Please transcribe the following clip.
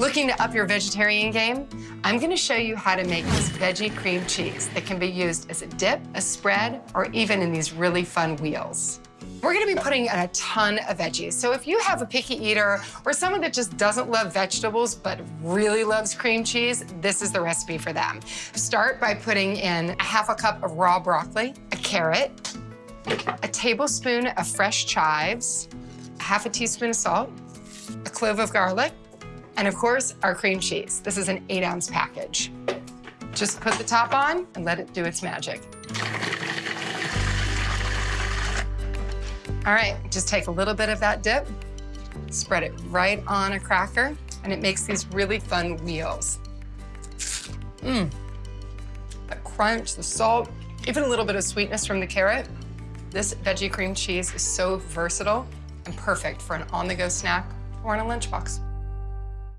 Looking to up your vegetarian game? I'm gonna show you how to make this veggie cream cheese that can be used as a dip, a spread, or even in these really fun wheels. We're gonna be putting in a ton of veggies. So if you have a picky eater or someone that just doesn't love vegetables but really loves cream cheese, this is the recipe for them. Start by putting in a half a cup of raw broccoli, a carrot, a tablespoon of fresh chives, half a teaspoon of salt, a clove of garlic, and of course, our cream cheese. This is an eight ounce package. Just put the top on and let it do its magic. All right, just take a little bit of that dip, spread it right on a cracker, and it makes these really fun wheels. Mmm, the crunch, the salt, even a little bit of sweetness from the carrot. This veggie cream cheese is so versatile and perfect for an on-the-go snack or in a lunchbox.